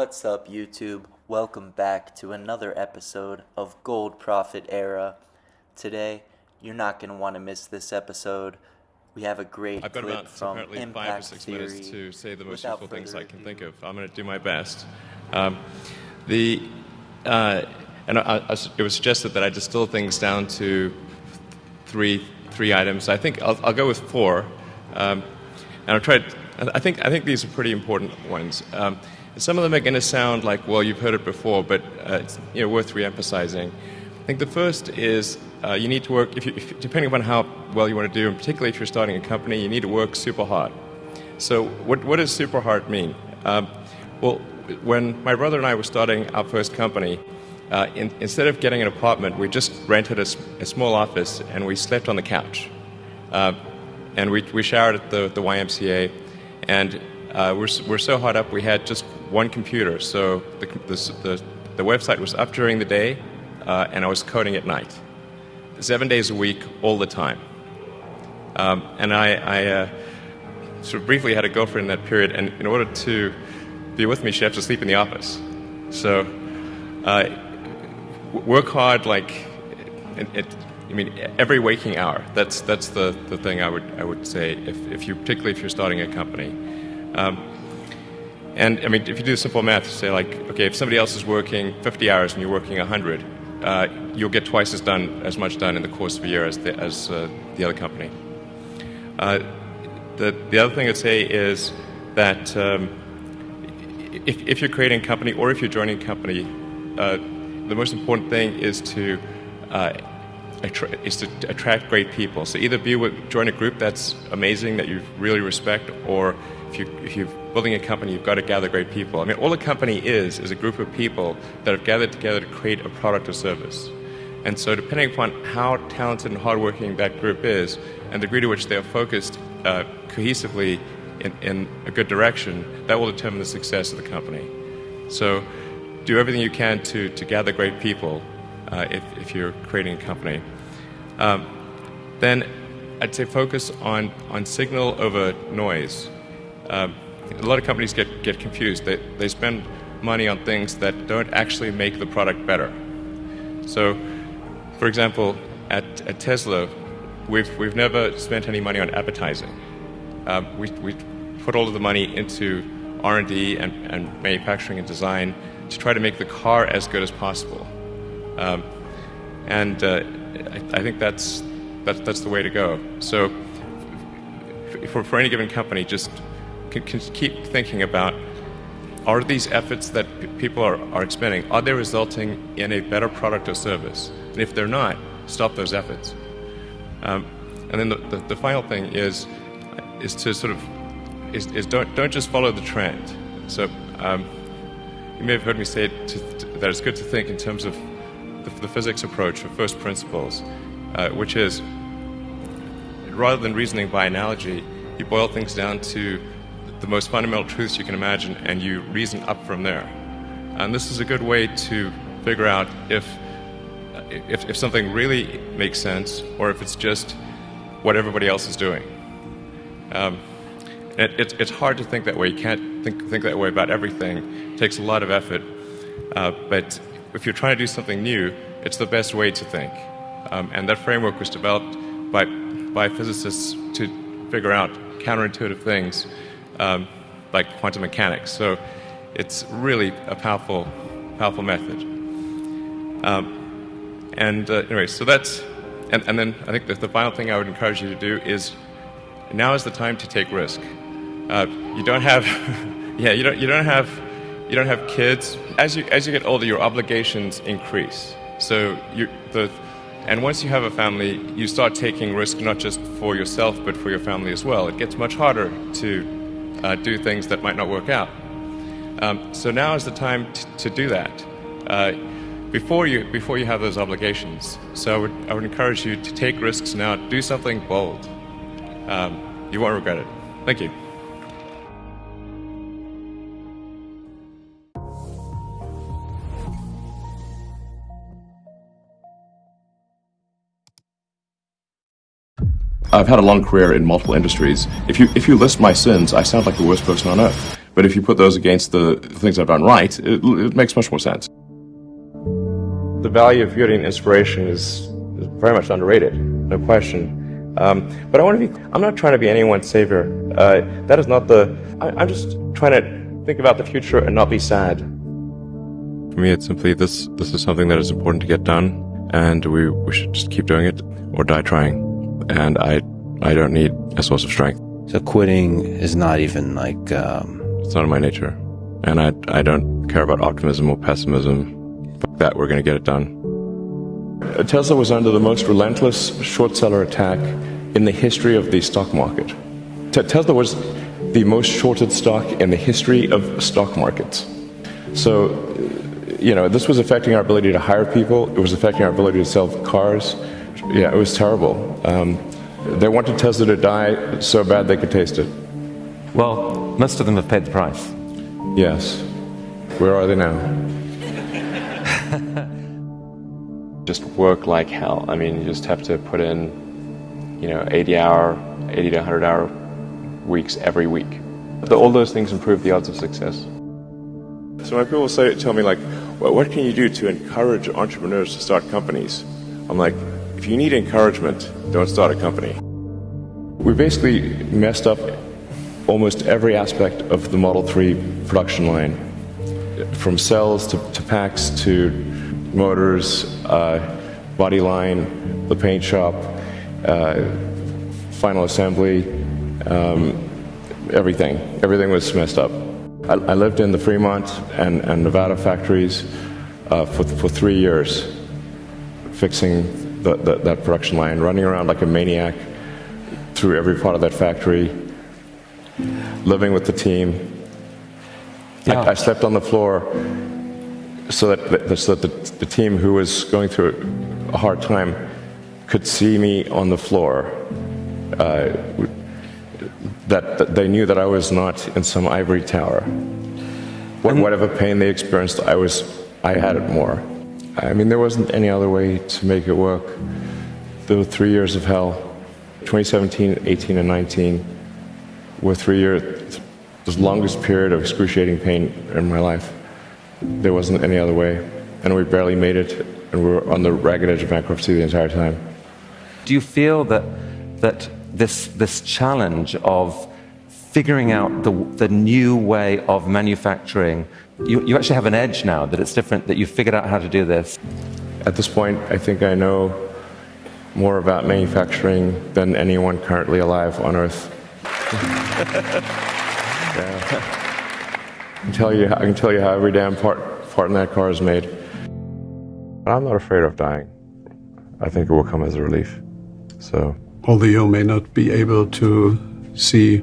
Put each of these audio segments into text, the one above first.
What's up, YouTube? Welcome back to another episode of Gold Profit Era. Today, you're not going to want to miss this episode. We have a great I've got clip about from apparently Impact five or six Theory. minutes to say the most Without useful things I can ado- think of. I'm going to do my best. Um, the uh, and I, I, it was suggested that I distill things down to three three items. I think I'll, I'll go with four, um, and I'll try. I think I think these are pretty important ones. Um, some of them are going to sound like, well, you've heard it before, but uh, it's you know, worth re-emphasizing. I think the first is uh, you need to work, if you, if, depending upon how well you want to do, and particularly if you're starting a company, you need to work super hard. So, what, what does super hard mean? Um, well, when my brother and I were starting our first company, uh, in, instead of getting an apartment, we just rented a small office and we slept on the couch. Uh, and we, we showered at the, the YMCA, and uh, we're, we're so hot up we had just one computer. So the, the, the, the website was up during the day, uh, and I was coding at night. Seven days a week, all the time. Um, and I, I uh, sort of briefly had a girlfriend in that period, and in order to be with me, she had to sleep in the office. So uh, work hard, like, it, it, I mean, every waking hour. That's, that's the, the thing I would, I would say, if, if you, particularly if you're starting a company. Um, and I mean, if you do simple math, say, like, okay, if somebody else is working 50 hours and you're working 100, uh, you'll get twice as done, as much done in the course of a year as the, as, uh, the other company. Uh, the, the other thing I'd say is that um, if, if you're creating a company or if you're joining a company, uh, the most important thing is to uh, is to attract great people. So either be with, join a group that's amazing that you really respect, or if you if you're building a company, you've got to gather great people. I mean, all a company is is a group of people that have gathered together to create a product or service. And so, depending upon how talented and hardworking that group is, and the degree to which they are focused uh, cohesively in, in a good direction, that will determine the success of the company. So, do everything you can to, to gather great people uh, if, if you're creating a company. Um, then, I'd say focus on, on signal over noise. Um, a lot of companies get, get confused. They, they spend money on things that don't actually make the product better. So, for example, at, at Tesla, we've, we've never spent any money on advertising. Um, we, we put all of the money into R&D and, and manufacturing and design to try to make the car as good as possible. Um, and uh, I, I think that's, that, that's the way to go. So for, for any given company, just keep thinking about are these efforts that people are, are expending, are they resulting in a better product or service? And if they're not, stop those efforts. Um, and then the, the, the final thing is, is to sort of, is, is don't, don't just follow the trend. So um, you may have heard me say to, to, that it's good to think in terms of the, the physics approach of first principles, uh, which is rather than reasoning by analogy, you boil things down to the most fundamental truths you can imagine and you reason up from there. And this is a good way to figure out if, if, if something really makes sense or if it's just what everybody else is doing. Um, it, it, it's hard to think that way. You can't think, think that way about everything. It takes a lot of effort. Uh, but if you're trying to do something new, it's the best way to think. Um, and that framework was developed by, by physicists to figure out counterintuitive things um, like quantum mechanics. So it's really a powerful, powerful method. Um, and uh, anyway, so that's, and, and then I think that the final thing I would encourage you to do is now is the time to take risk. Uh, you don't have, yeah, you don't, you don't have, you don't have kids. As you, as you get older, your obligations increase. So you, the, and once you have a family, you start taking risk not just for yourself, but for your family as well. It gets much harder to uh, do things that might not work out. Um, so now is the time to do that uh, before you before you have those obligations. So I would I would encourage you to take risks now. Do something bold. Um, you won't regret it. Thank you. I've had a long career in multiple industries. If you if you list my sins, I sound like the worst person on earth. But if you put those against the things I've done right, it, it makes much more sense. The value of beauty and inspiration is, is very much underrated, no question. Um, but I want to be, I'm not trying to be anyone's savior. Uh, that is not the, I, I'm just trying to think about the future and not be sad. For me, it's simply this, this is something that is important to get done, and we, we should just keep doing it or die trying. And I, I don't need a source of strength. So quitting is not even like, um, It's not in my nature. And I, I don't care about optimism or pessimism. Fuck that, we're going to get it done. Uh, Tesla was under the most relentless short seller attack in the history of the stock market. Te- Tesla was the most shorted stock in the history of stock markets. So, uh, you know, this was affecting our ability to hire people. It was affecting our ability to sell cars. Yeah, it was terrible. Um, they wanted Tesla to die so bad they could taste it. Well, most of them have paid the price. Yes. Where are they now? just work like hell. I mean, you just have to put in, you know, 80 hour, 80 to 100 hour weeks every week. The, all those things improve the odds of success. So when people say, tell me like, well, what can you do to encourage entrepreneurs to start companies? I'm like, if you need encouragement, don't start a company. We basically messed up almost every aspect of the Model 3 production line, from cells to, to packs to motors, uh, body line, the paint shop, uh, final assembly, um, everything. Everything was messed up. I, I lived in the Fremont and, and Nevada factories uh, for, for three years, fixing the, the, that production line, running around like a maniac through every part of that factory, living with the team. Yeah. I, I slept on the floor so that, so that the, the team who was going through a hard time could see me on the floor. Uh, that, that they knew that I was not in some ivory tower. What, whatever pain they experienced, I was, I had it more. I mean, there wasn't any other way to make it work. The three years of hell. 2017, 18, and 19 were three years, the longest period of excruciating pain in my life. There wasn't any other way. And we barely made it, and we were on the ragged edge of bankruptcy the entire time. Do you feel that, that this, this challenge of figuring out the, the new way of manufacturing, you, you actually have an edge now, that it's different, that you've figured out how to do this? At this point, I think I know more about manufacturing than anyone currently alive on Earth. Yeah. I can tell you, I can tell you how every damn part, part in that car is made. I'm not afraid of dying. I think it will come as a relief. So, although you may not be able to see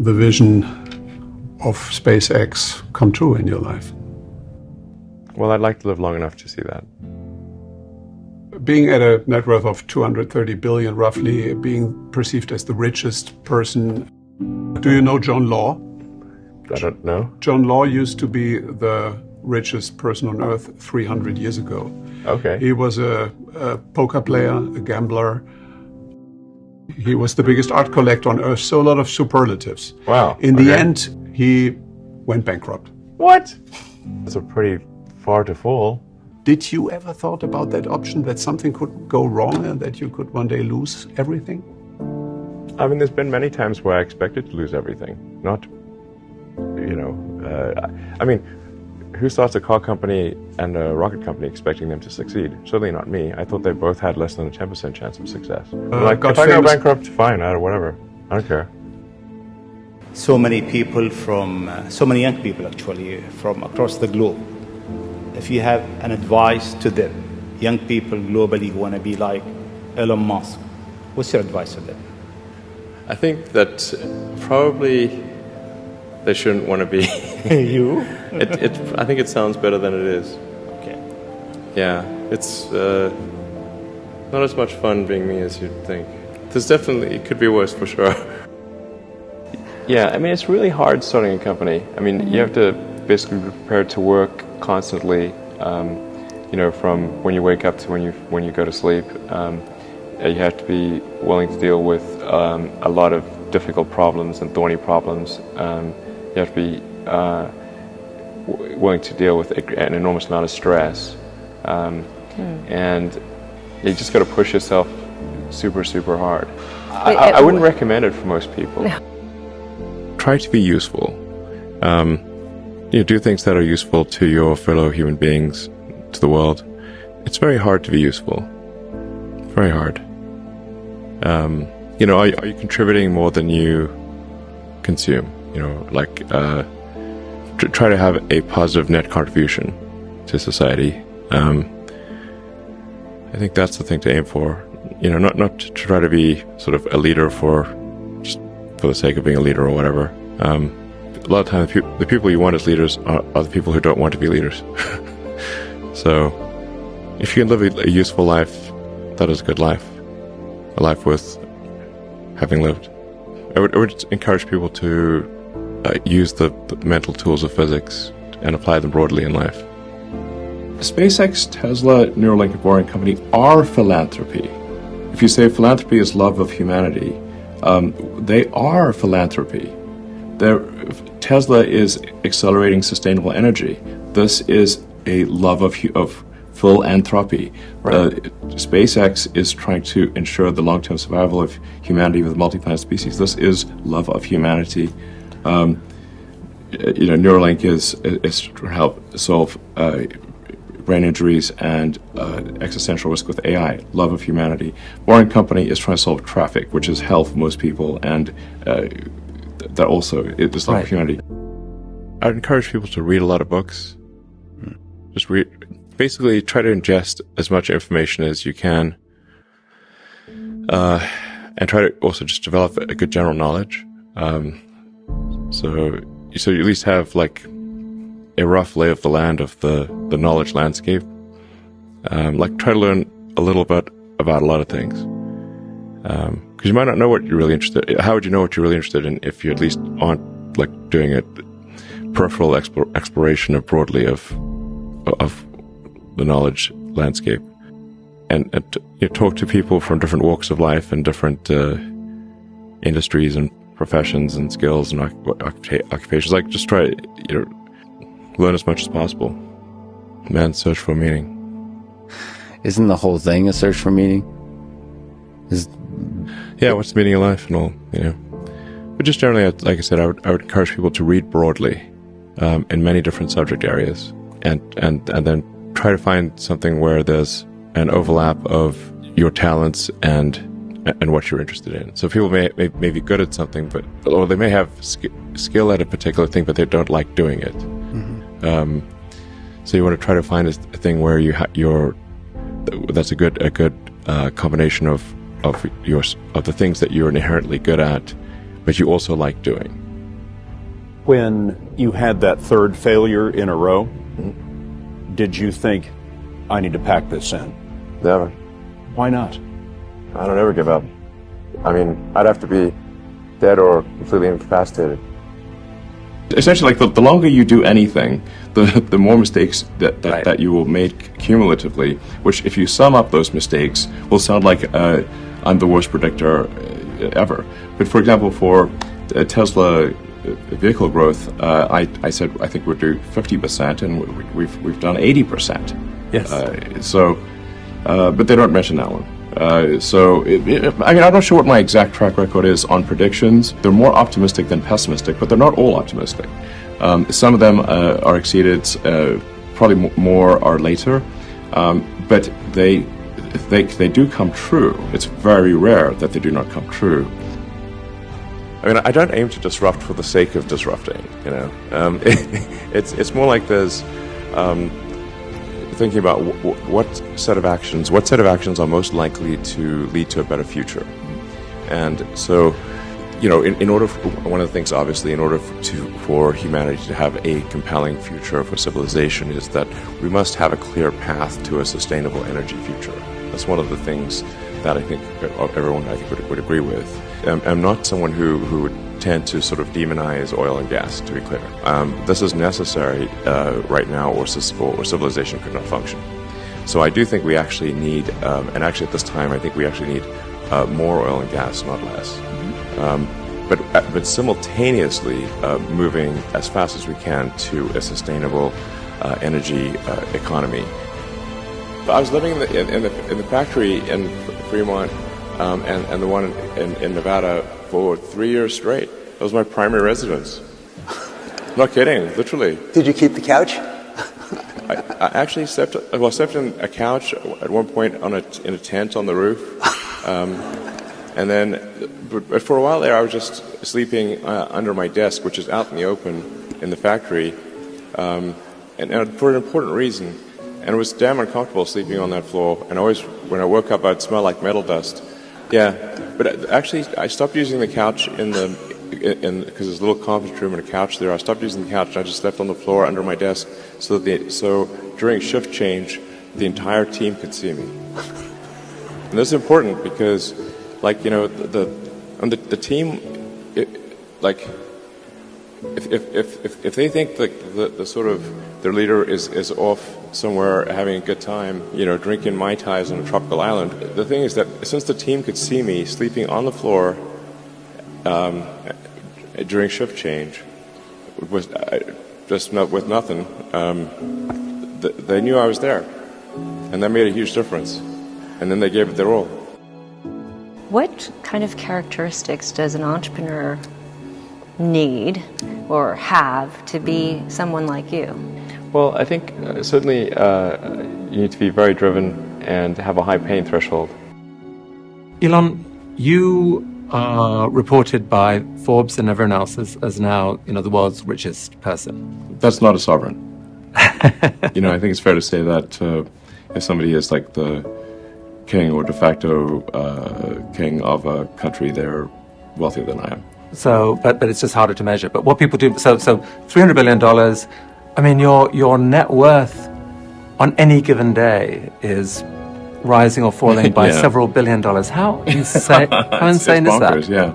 the vision of SpaceX come true in your life. well, I'd like to live long enough to see that. Being at a net worth of 230 billion, roughly, being perceived as the richest person. Do you know John Law? I don't know. John Law used to be the richest person on earth 300 years ago. Okay. He was a, a poker player, a gambler. He was the biggest art collector on earth, so a lot of superlatives. Wow, In the end, he went bankrupt. What? That's a pretty far to fall. Did you ever thought about that option that something could go wrong and that you could one day lose everything? I mean, there's been many times where I expected to lose everything. Not, you know, uh, I I mean, who starts a car company and a rocket company expecting them to succeed? Certainly not me. I thought they both had less than a 10% chance of success. like, got if I go bankrupt, fine, I, whatever. I don't care. So many people from, uh, so many young people actually from across the globe. If you have an advice to them, young people globally who want to be like Elon Musk, what's your advice to them? I think that probably they shouldn't want to be. you? it, it, I think it sounds better than it is. Okay. Yeah, it's uh, not as much fun being me as you'd think. There's definitely, it could be worse for sure. Yeah, I mean, it's really hard starting a company. I mean, you have to basically be prepared to work constantly, um, you know, from when you wake up to when you, when you go to sleep. Um, you have to be willing to deal with um, a lot of difficult problems and thorny problems. Um, You have to be uh, w- willing to deal with an enormous amount of stress. Um, And you just got to push yourself super, super hard. I, Wait, I, I wouldn't recommend it for most people. Try to be useful. Um, you know, do things that are useful to your fellow human beings, to the world. It's very hard to be useful. Very hard. Um, you know, are, are you contributing more than you consume? You know, like uh, tr- try to have a positive net contribution to society. Um, I think that's the thing to aim for. You know, not not to try to be sort of a leader for for the sake of being a leader or whatever. Um, a lot of times, the, peop the people you want as leaders are, are the people who don't want to be leaders. so, if you can live a, a useful life, that is a good life, a life worth having lived. I would, I would encourage people to uh, use the, the mental tools of physics and apply them broadly in life. SpaceX, Tesla, Neuralink, and Boring Company are philanthropy. If you say philanthropy is love of humanity, um, they are philanthropy. They're, Tesla is accelerating sustainable energy. This is a love of, of philanthropy. Uh, SpaceX is trying to ensure the long term survival of humanity with multi-planet species. This is love of humanity. Um, you know, Neuralink is, is to help solve uh, brain injuries and uh, existential risk with AI, love of humanity. Boring Company is trying to solve traffic, which is hell for most people, and uh, th- that also is love Right. of humanity. I'd encourage people to read a lot of books. Just read, basically try to ingest as much information as you can, uh, and try to also just develop a good general knowledge. Um, so, so you at least have like a rough lay of the land of the, the knowledge landscape. Um, like try to learn a little bit about a lot of things. Um 'cause cause you might not know what you're really interested in. How would you know what you're really interested in if you at least aren't like doing a peripheral explore, exploration of broadly of, of the knowledge landscape? And, and you know, talk to people from different walks of life and different, uh, industries and professions and skills and occupa- occupations. Like just try, you know, learn as much as possible. Man, search for meaning. Isn't the whole thing a search for meaning? Is Yeah, what's the meaning of life and all, you know. But just generally, like I said, I would, I would encourage people to read broadly um, in many different subject areas, and and and then try to find something where there's an overlap of your talents and and what you're interested in. So people may may, may be good at something, but or they may have sk- skill at a particular thing, but they don't like doing it. Um, so you want to try to find a, a thing where you ha- you're that's a good a good uh, combination of of your of the things that you're inherently good at, but you also like doing. When you had that third failure in a row, did you think, I need to pack this in? Never. Why not? I don't ever give up. I mean, I'd have to be dead or completely incapacitated. Essentially, like the, the longer you do anything, the the more mistakes that that, Right. that you will make cumulatively. Which, if you sum up those mistakes, will sound like uh, I'm the worst predictor uh, ever. But for example, for uh, Tesla uh, vehicle growth, uh, I I said I think we'd do 50 percent, and we, we've we've done 80 percent. Yes. Uh, so, uh, but they don't mention that one. Uh, so, it, it, I mean, I'm not sure what my exact track record is on predictions. They're more optimistic than pessimistic, but they're not all optimistic. Um, some of them uh, are exceeded, uh, probably more are later, um, but they, they they do come true. It's very rare that they do not come true. I mean, I don't aim to disrupt for the sake of disrupting. You know, um, it's it's more like there's um, thinking about what set of actions, what set of actions are most likely to lead to a better future. And so, you know, in, in order, for, one of the things, obviously, in order to for humanity to have a compelling future for civilization, is that we must have a clear path to a sustainable energy future. That's one of the things that I think everyone I think would, would agree with. I'm, I'm not someone who who would tend to sort of demonize oil and gas. To be clear, um, this is necessary uh, right now, or, or civilization could not function. So I do think we actually need, um, and actually at this time, I think we actually need uh, more oil and gas, not less. Um, but, uh, but simultaneously uh, moving as fast as we can to a sustainable uh, energy uh, economy. I was living in the, in, in, the, in the factory in Fremont um, and, and the one in, in Nevada for three years straight. That was my primary residence. Not kidding, literally. Did you keep the couch? I, I actually slept. Well, I slept in a couch at one point on a, in a tent on the roof, um, and then, but, but, for a while there, I was just sleeping uh, under my desk, which is out in the open in the factory, um, and, and, for an important reason. And it was damn uncomfortable sleeping on that floor. And always, when I woke up, I'd smell like metal dust. Yeah, but actually, I stopped using the couch in the because there's a little conference room and a couch there. I stopped using the couch. I just slept on the floor under my desk, so that the, so during shift change, the entire team could see me. and this is important because, like you know, the the, the, the team, it, like if, if, if, if they think that the, the sort of their leader is, is off somewhere having a good time, you know, drinking Mai Tais on a tropical island, the thing is that since the team could see me sleeping on the floor um, during shift change, with, uh, just not, with nothing, um, th- they knew I was there. And that made a huge difference. And then they gave it their all. What kind of characteristics does an entrepreneur need or have to be someone like you? Well, I think uh, certainly uh, you need to be very driven and have a high pain threshold. Elon, you are reported by Forbes and everyone else as, as now, you know, the world's richest person. That's not a sovereign. you know, I think it's fair to say that uh, if somebody is like the king or de facto uh, king of a country, they're wealthier than I am. So, but but it's just harder to measure. But what people do, so so three hundred billion dollars. I mean, your your net worth on any given day is rising or falling by yeah. several billion dollars. How insane! how insane it's bonkers, is that? Yeah.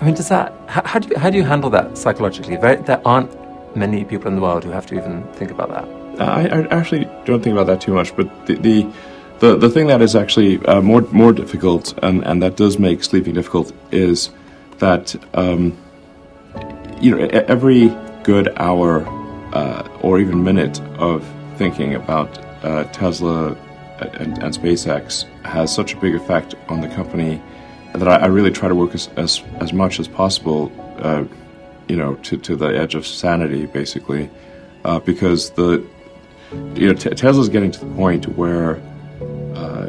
I mean, does that? How, how, do you how do you handle that psychologically? Very, there aren't many people in the world who have to even think about that. I, I actually don't think about that too much, but the, the the, the thing that is actually uh, more more difficult and, and that does make sleeping difficult is that um, you know every good hour uh, or even minute of thinking about uh, Tesla and, and, SpaceX has such a big effect on the company that I, I really try to work as as, as much as possible, uh, you know, to, to the edge of sanity, basically, uh, because the you know t- Tesla's getting to the point where uh,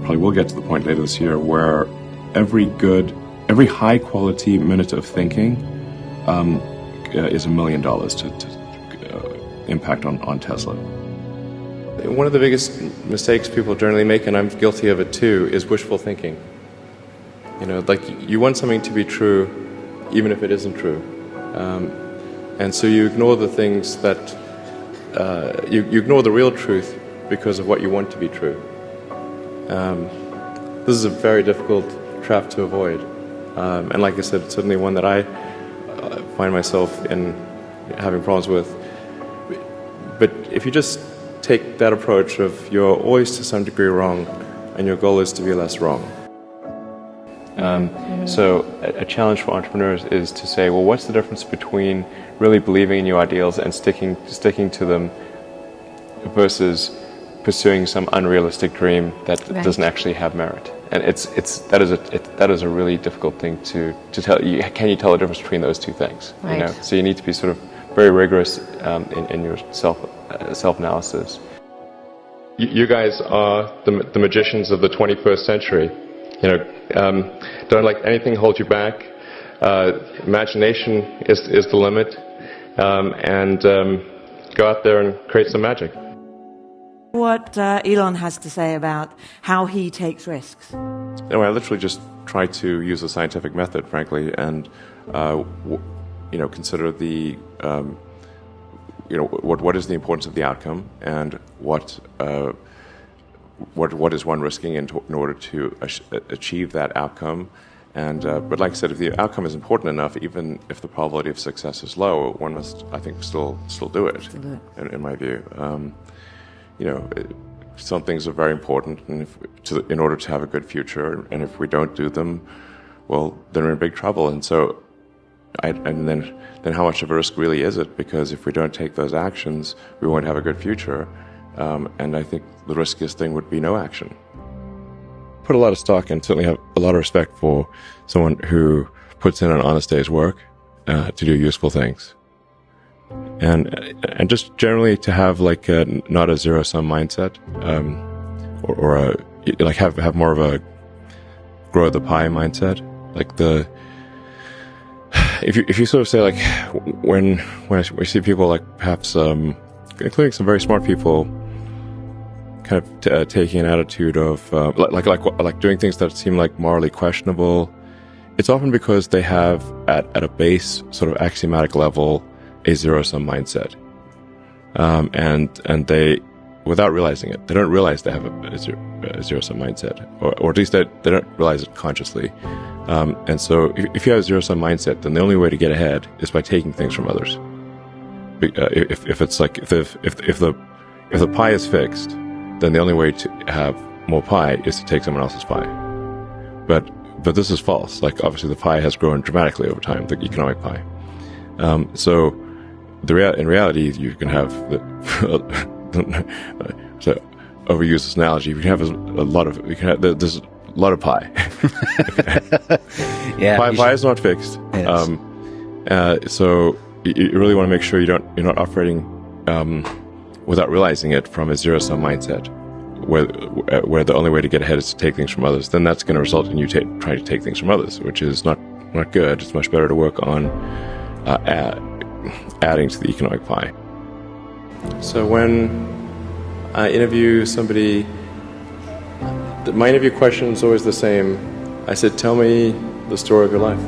probably will get to the point later this year where every good every high quality minute of thinking um, is a million dollars to, to uh, impact on, on Tesla. One of the biggest mistakes people generally make, and I'm guilty of it too, is wishful thinking. You know, like you want something to be true, even if it isn't true. Um, and so you ignore the things that, uh, you, you, ignore the real truth because of what you want to be true. Um, this is a very difficult trap to avoid. Um, and like I said, it's certainly one that I uh, find myself in having problems with. But if you just take that approach of you're always to some degree wrong, and your goal is to be less wrong. Um, so, a, a, challenge for entrepreneurs is to say, well, what's the difference between really believing in your ideals and sticking sticking to them versus pursuing some unrealistic dream that right. doesn't actually have merit? and it's it's that is a it, that is a really difficult thing to to tell you. Can you tell the difference between those two things? Right. You know, so you need to be sort of very rigorous um, in, in your self uh, self analysis. You, you, guys are the, the magicians of the 21st century. You know, um, don't let anything hold you back. Uh, imagination is is the limit, um, and um, go out there and create some magic what uh, Elon has to say about how he takes risks. No, I literally just try to use a scientific method, frankly, and uh, w- you know consider the um, you know what what is the importance of the outcome and what. Uh, what what is one risking in, to, in order to achieve that outcome? And uh, but like I said, if the outcome is important enough, even if the probability of success is low, one must, I think, still still do it. Still do it. In, in, my view. Um, you know, some things are very important, and if, to, in order to have a good future, and if we don't do them, well, then we're in big trouble. And so, I, and then, then how much of a risk really is it? Because if we don't take those actions, we won't have a good future. Um, and I think the riskiest thing would be no action. Put a lot of stock and certainly have a lot of respect for someone who puts in an honest day's work uh, to do useful things. And and just generally to have like a, not a zero sum mindset, um, or, or a like have have more of a grow the pie mindset. Like the if you if you sort of say like when when I, we see people like perhaps um, including some very smart people kind of t- uh, taking an attitude of uh, like, like like like doing things that seem like morally questionable. It's often because they have at at a base sort of axiomatic level a zero sum mindset, um, and and they without realizing it, they don't realize they have a, a zero sum mindset, or, or at least they, they don't realize it consciously. Um, and so, if, if, you have a zero sum mindset, then the only way to get ahead is by taking things from others. Uh, if, if it's like if, if if the if the pie is fixed, then the only way to have more pie is to take someone else's pie. But but this is false. Like obviously, the pie has grown dramatically over time, the economic pie. Um, so the rea- in reality, you can have the to overuse this analogy, you can have a, a lot of you can have there's a lot of pie. yeah, pie, pie is not fixed. Yes. Um, uh, so you, you, really want to make sure you don't you're not operating um, without realizing it from a zero sum mindset, where where the only way to get ahead is to take things from others. Then that's going to result in you ta- trying to take things from others, which is not not good. It's much better to work on uh, add, adding to the economic pie. So when I interview somebody, my interview question is always the same. I said, "Tell me the story of your life,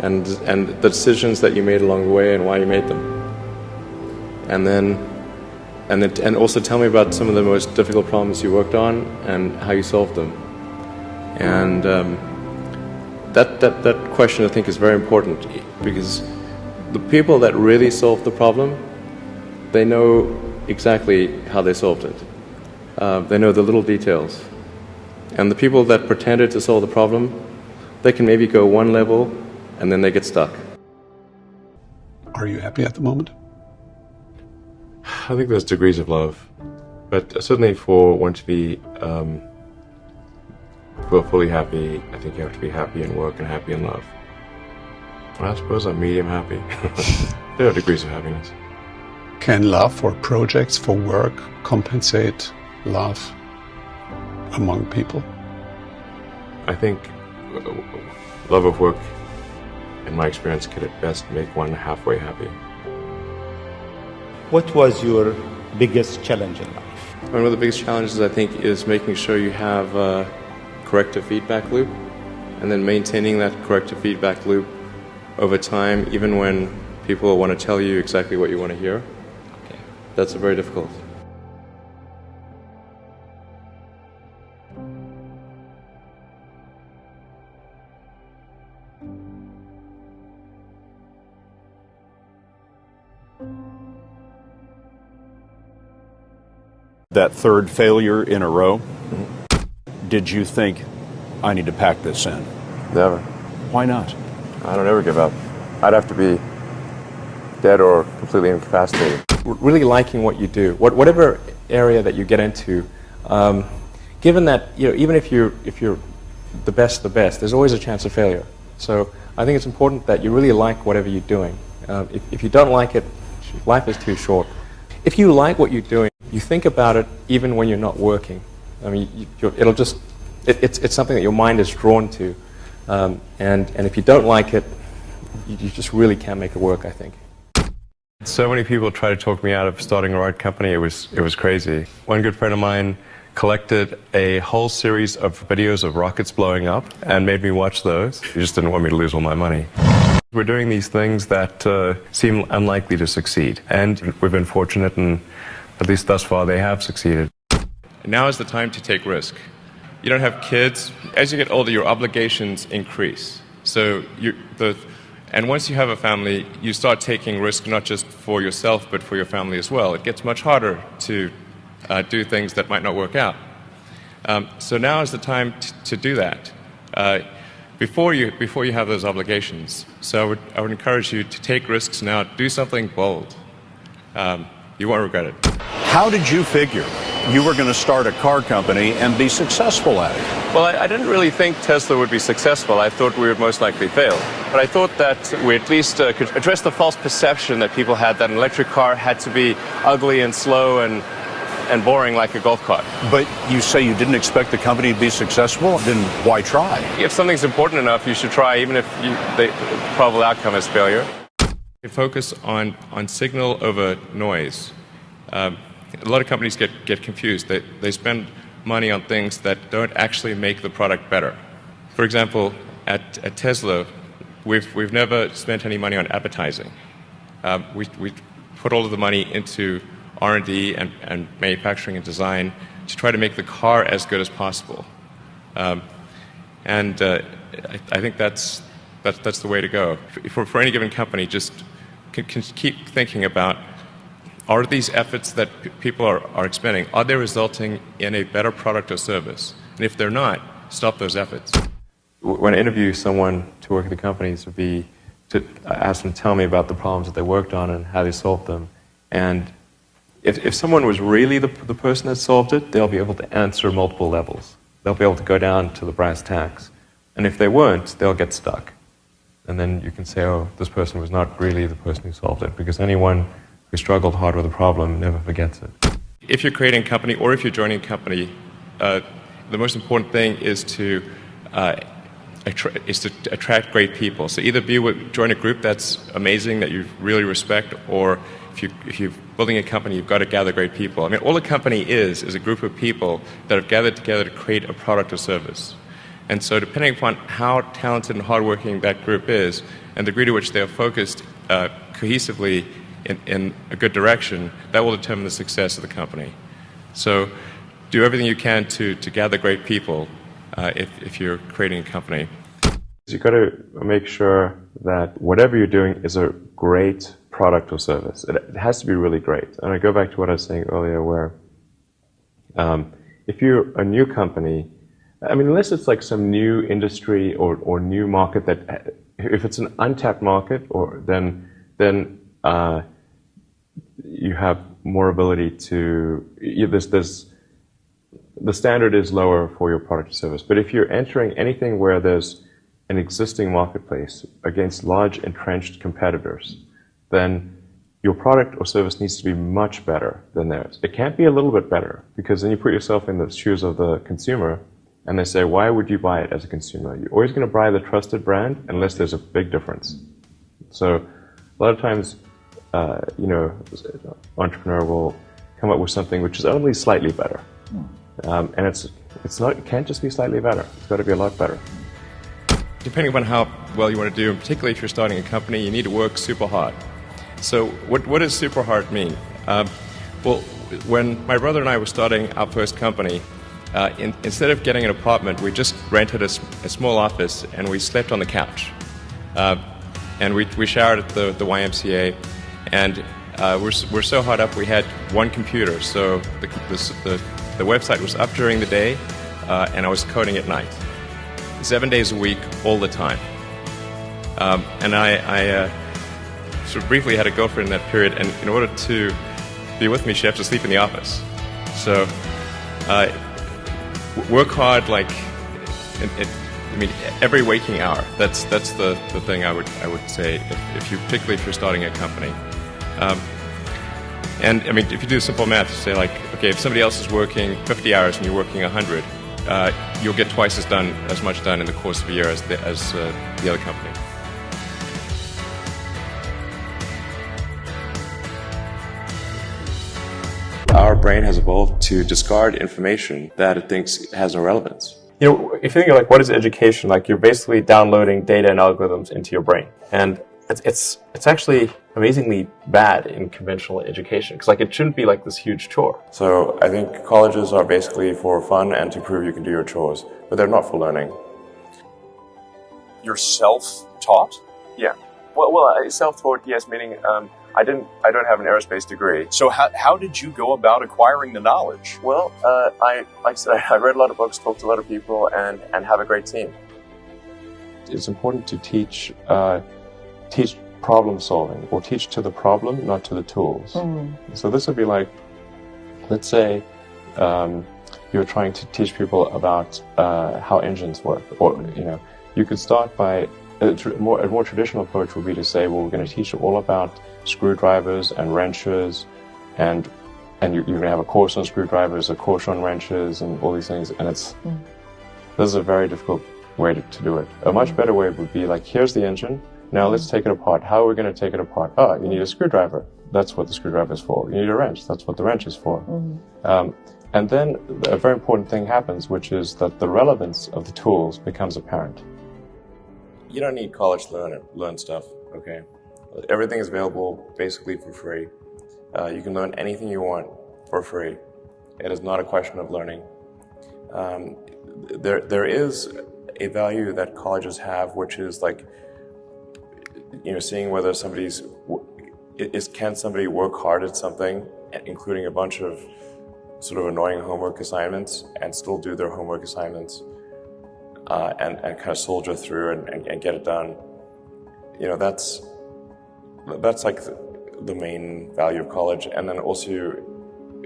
and and the decisions that you made along the way and why you made them." And then, and then, and also tell me about some of the most difficult problems you worked on and how you solved them. And um, that that that question I think is very important because the people that really solve the problem they know exactly how they solved it. Uh, they know the little details. And the people that pretended to solve the problem, they can maybe go one level and then they get stuck. Are you happy at the moment? I think there's degrees of love. But certainly for one to be um, fully happy, I think you have to be happy in work and happy in love. I suppose I'm medium happy. there are degrees of happiness. Can love for projects, for work, compensate love among people? I think uh, love of work, in my experience, could at best make one halfway happy. What was your biggest challenge in life? One of the biggest challenges, I think, is making sure you have a corrective feedback loop and then maintaining that corrective feedback loop over time, even when people want to tell you exactly what you want to hear that's very difficult. That third failure in a row, mm-hmm. did you think, I need to pack this in? Never. Why not? I don't ever give up. I'd have to be dead or completely incapacitated really liking what you do, what, whatever area that you get into, um, given that you know, even if you're if you're the best, the best, there's always a chance of failure. So I think it's important that you really like whatever you're doing. Uh, if, if you don't like it, life is too short. If you like what you're doing, you think about it even when you're not working. I mean, you, it'll just it, it's it's something that your mind is drawn to, um, and and if you don't like it, you, you just really can't make it work. I think. So many people tried to talk me out of starting a rocket company. It was it was crazy. One good friend of mine collected a whole series of videos of rockets blowing up and made me watch those. He just didn't want me to lose all my money. We're doing these things that uh, seem unlikely to succeed, and we've been fortunate, and at least thus far, they have succeeded. Now is the time to take risk. You don't have kids. As you get older, your obligations increase. So you, the and once you have a family, you start taking risk not just for yourself, but for your family as well. It gets much harder to uh, do things that might not work out. Um, so now is the time to do that. Uh, before you, before you have those obligations. So I would, I would encourage you to take risks now, do something bold. Um, you won't regret it. How did you figure you were going to start a car company and be successful at it? Well, I, I, didn't really think Tesla would be successful. I thought we would most likely fail. But I thought that we at least uh, could address the false perception that people had that an electric car had to be ugly and slow and and boring like a golf cart. But you say you didn't expect the company to be successful, then why try? If something's important enough, you should try, even if you, the probable outcome is failure. Focus on, on signal over noise. Um, a lot of companies get, get confused. They, they spend money on things that don't actually make the product better. For example, at, at Tesla, we've, we've never spent any money on advertising. Um, we, we put all of the money into R&D and, and manufacturing and design to try to make the car as good as possible. Um, and uh, I, I, think that's, that's, that's the way to go. For, for any given company, just can, can keep thinking about are these efforts that people are, are expending, are they resulting in a better product or service? And if they're not, stop those efforts. When I interview someone to work at the companies, would be to ask them to tell me about the problems that they worked on and how they solved them. And if, if someone was really the, the person that solved it, they'll be able to answer multiple levels. They'll be able to go down to the brass tacks. And if they weren't, they'll get stuck. And then you can say, oh, this person was not really the person who solved it, because anyone who struggled hard with a problem never forgets it. If you're creating a company or if you're joining a company, uh, the most important thing is to uh, is to attract great people. So either be with, join a group that's amazing that you really respect, or if you if you're building a company, you've got to gather great people. I mean, all a company is is a group of people that have gathered together to create a product or service. And so, depending upon how talented and hardworking that group is, and the degree to which they are focused uh, cohesively in, in a good direction, that will determine the success of the company. So do everything you can to, to gather great people uh, if, if you're creating a company. You've got to make sure that whatever you're doing is a great product or service. It, it has to be really great. And I go back to what I was saying earlier, where um, if you're a new company, I mean, unless it's like some new industry or, or new market that, if it's an untapped market, or then then uh, you have more ability to you, there's, there's, the standard is lower for your product or service. But if you're entering anything where there's an existing marketplace against large entrenched competitors, then your product or service needs to be much better than theirs. It can't be a little bit better because then you put yourself in the shoes of the consumer and they say, why would you buy it as a consumer? You're always going to buy the trusted brand unless there's a big difference. So a lot of times uh, you know, entrepreneur will come up with something which is only slightly better. Hmm. Um, and it's, it's not, it can't just be slightly better. It's got to be a lot better. Depending upon how well you want to do, and particularly if you're starting a company, you need to work super hard. So, what, what does super hard mean? Um, well, when my brother and I were starting our first company, uh, in, instead of getting an apartment, we just rented a, a, small office and we slept on the couch. Uh, and we, we showered at the, the YMCA and uh, we're, we're so hot up, we had one computer. So the, the, the, website was up during the day, uh, and I was coding at night. Seven days a week, all the time. Um, and I, I uh, sort of briefly had a girlfriend in that period, and in order to be with me, she had to sleep in the office. So uh, work hard, like, it, it, I mean, every waking hour. That's that's the, the thing I would I would say if, if you particularly if you're starting a company. Um, and I mean, if you do simple math, say like, okay, if somebody else is working 50 hours and you're working 100, uh, you'll get twice as done as much done in the course of a year as the, as uh, the other company. Our brain has evolved to discard information that it thinks has no relevance. You know, if you think like what is education, like you're basically downloading data and algorithms into your brain, and it's it's, it's actually amazingly bad in conventional education because like it shouldn't be like this huge chore. So I think colleges are basically for fun and to prove you can do your chores, but they're not for learning. You're self-taught. Yeah. Well, well, self-taught, yes, meaning um, I didn't, I don't have an aerospace degree. So how, how did you go about acquiring the knowledge? Well, uh, I, like I said, I read a lot of books, talked to a lot of people, and and have a great team. it's important to teach uh, teach problem solving or teach to the problem, not to the tools. Mm. So this would be like, let's say um, you're trying to teach people about uh, how engines work, or you know, you could start by a, tr- more, a more traditional approach would be to say, well, we're going to teach you all about screwdrivers and wrenches, and and you're, you're going to have a course on screwdrivers, a course on wrenches, and all these things, and it's Mm. this is a very difficult way to, to do it. A much better way would be like, here's the engine. Now let's take it apart. How are we going to take it apart? Oh, you need a screwdriver. That's what the screwdriver is for. You need a wrench. That's what the wrench is for. Um, and then a very important thing happens, which is that the relevance of the tools becomes apparent. You don't need college to learn it, learn stuff. Okay, everything is available basically for free. Uh, you can learn anything you want for free. It is not a question of learning. Um, there, there is a value that colleges have, which is like, you know, seeing whether somebody's is can somebody work hard at something, including a bunch of sort of annoying homework assignments, and still do their homework assignments, uh, and and kind of soldier through and, and, and get it done. You know, that's that's like the, the main value of college, and then also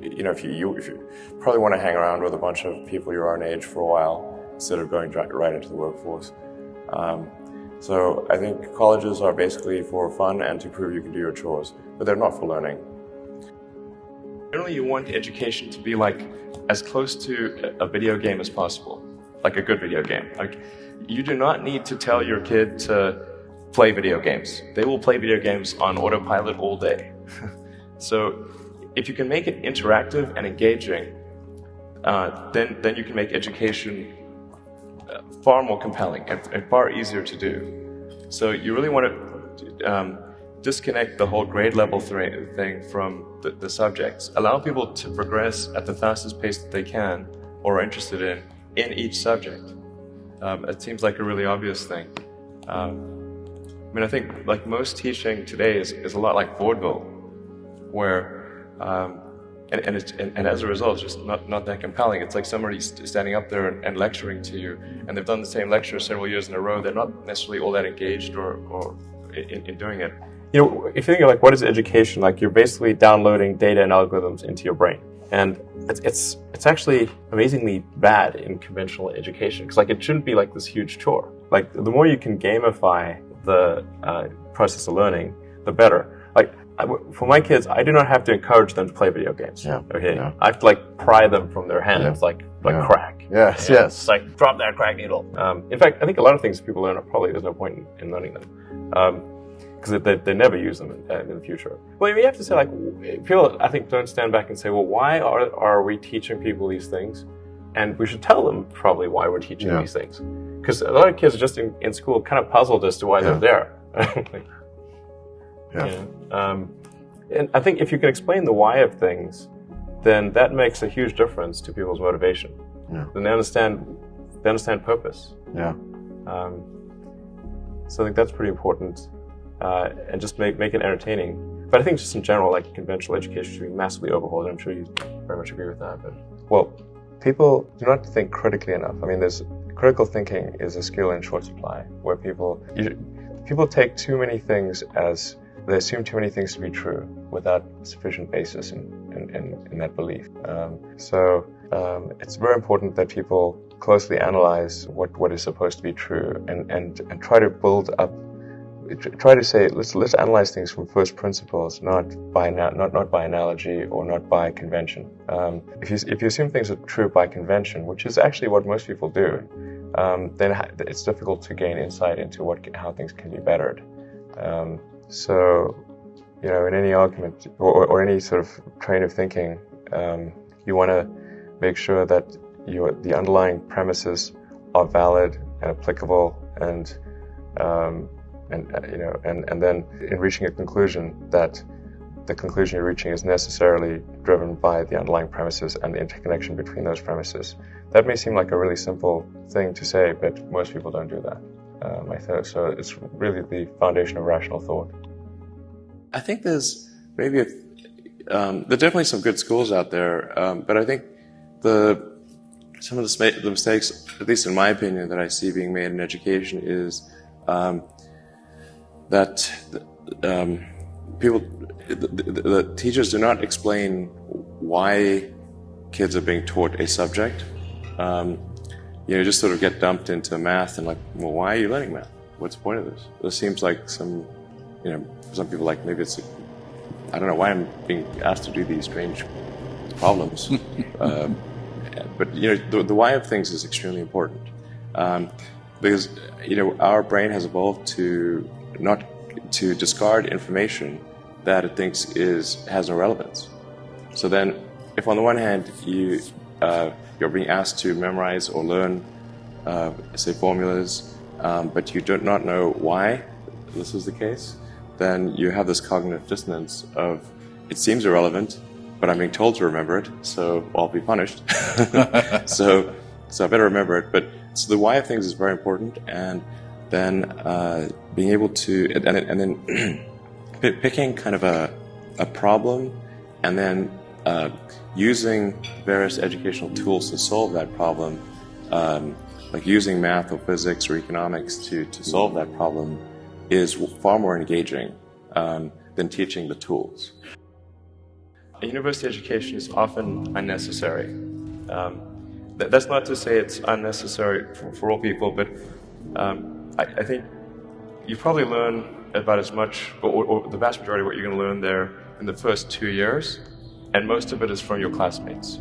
you know, if you, you if you probably want to hang around with a bunch of people your own age for a while instead of going right into the workforce. Um, so I think colleges are basically for fun and to prove you can do your chores, but they're not for learning. Generally, you want education to be like as close to a video game as possible, like a good video game. Like you do not need to tell your kid to play video games. They will play video games on autopilot all day. so if you can make it interactive and engaging, uh, then then you can make education far more compelling and, and, far easier to do. So you really want to um, disconnect the whole grade level thing from the, the, subjects. Allow people to progress at the fastest pace that they can or are interested in in each subject. Um, it seems like a really obvious thing. Um, I mean, I think like most teaching today is, is a lot like vaudeville, where um, and, and, and, and, as a result, it's just not, not that compelling. It's like somebody standing up there and, and, lecturing to you, and they've done the same lecture several years in a row. They're not necessarily all that engaged or, or in, in doing it. You know, if you think of like what is education, like you're basically downloading data and algorithms into your brain, and it's it's, it's actually amazingly bad in conventional education because like it shouldn't be like this huge chore. Like the more you can gamify the uh, process of learning, the better. Like for my kids, I do not have to encourage them to play video games. Yeah. Okay. Yeah. I have to like pry them from their hands, Yeah. like like Yeah. crack. Yes, yes. It's like drop that crack needle. Um, in fact, I think a lot of things people learn are probably there's no point in, in learning them because they, they never use them in, uh, in the future. Well, you have to say like people. I think don't stand back and say, well, why are are we teaching people these things? And we should tell them probably why we're teaching Yeah. these things. Because a lot of kids are just in, in school kind of puzzled as to why Yeah. they're there. Yeah. you know, um, and I think if you can explain the why of things, then that makes a huge difference to people's motivation. Yeah. Then they understand they understand purpose. Yeah. Um, so I think that's pretty important, uh, and just make make it entertaining. But I think just in general, like conventional education should be massively overhauled. I'm sure you very much agree with that. But well, people do not think critically enough. I mean, there's critical thinking is a skill in short supply, where people you, people take too many things as they assume too many things to be true without sufficient basis in, in, in, in that belief. Um, so um, it's very important that people closely analyze what, what is supposed to be true and, and, and try to build up try to say let's let's analyze things from first principles, not by not not by analogy or not by convention. Um, if you if you assume things are true by convention, which is actually what most people do, um, then it's difficult to gain insight into what how things can be bettered. Um, so, you know, in any argument or, or any sort of train of thinking, um, you want to make sure that your the underlying premises are valid and applicable and um, and uh, you know and, and then in reaching a conclusion that the conclusion you're reaching is necessarily driven by the underlying premises and the interconnection between those premises. That may seem like a really simple thing to say, but most people don't do that. I think so. It's really the foundation of rational thought. I think there's maybe a, um, there are definitely some good schools out there, um, but I think the some of the, the mistakes, at least in my opinion, that I see being made in education is um, that um, people, the, the, the teachers do not explain why kids are being taught a subject. Um, you know, just sort of get dumped into math and like, well, why are you learning math? What's the point of this? It seems like some, you know, for some people like maybe it's, I don't know why I'm being asked to do these strange problems. um, but you know, the, the, why of things is extremely important um, because you know our brain has evolved to not to discard information that it thinks is has no relevance. So then, if on the one hand you uh, you're being asked to memorize or learn, uh, say formulas, um, but you do not know why this is the case, then you have this cognitive dissonance of it seems irrelevant, but I'm being told to remember it, so I'll be punished. so, so I better remember it. But so the why of things is very important, and then uh, being able to, and, and then picking kind of a, a problem, and then uh, using various educational tools to solve that problem, um, like using math or physics or economics to, to solve that problem, is far more engaging um, than teaching the tools. A university education is often unnecessary. Um, th- that's not to say it's unnecessary for, for all people, but um, I, I, think you probably learn about as much, or, or the vast majority of what you're going to learn there in the first two years and most of it is from your classmates.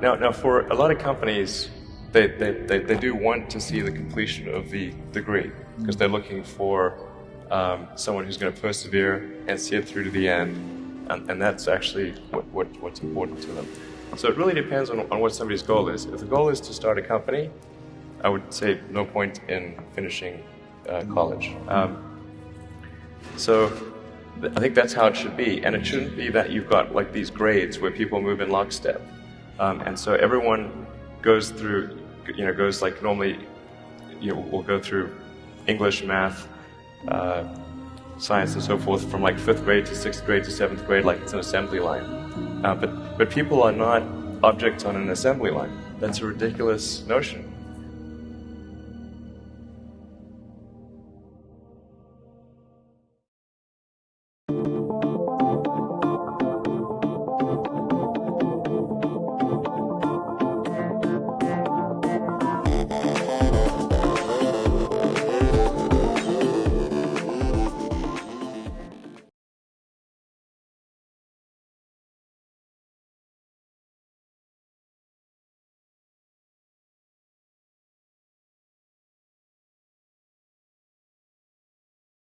Now, now for a lot of companies, they, they, they, they do want to see the completion of the degree because they're looking for um, someone who's going to persevere and see it through to the end, and, and that's actually what, what, what's important to them. So it really depends on, on what somebody's goal is. If the goal is to start a company, I would say no point in finishing uh, college. Um, so I think that's how it should be. And it shouldn't be that you've got like these grades where people move in lockstep. Um, and so everyone goes through, you know, goes like normally, you know, we'll go through English, math, uh, science, and so forth from like fifth grade to sixth grade to seventh grade, like it's an assembly line. Uh, but, but people are not objects on an assembly line. That's a ridiculous notion.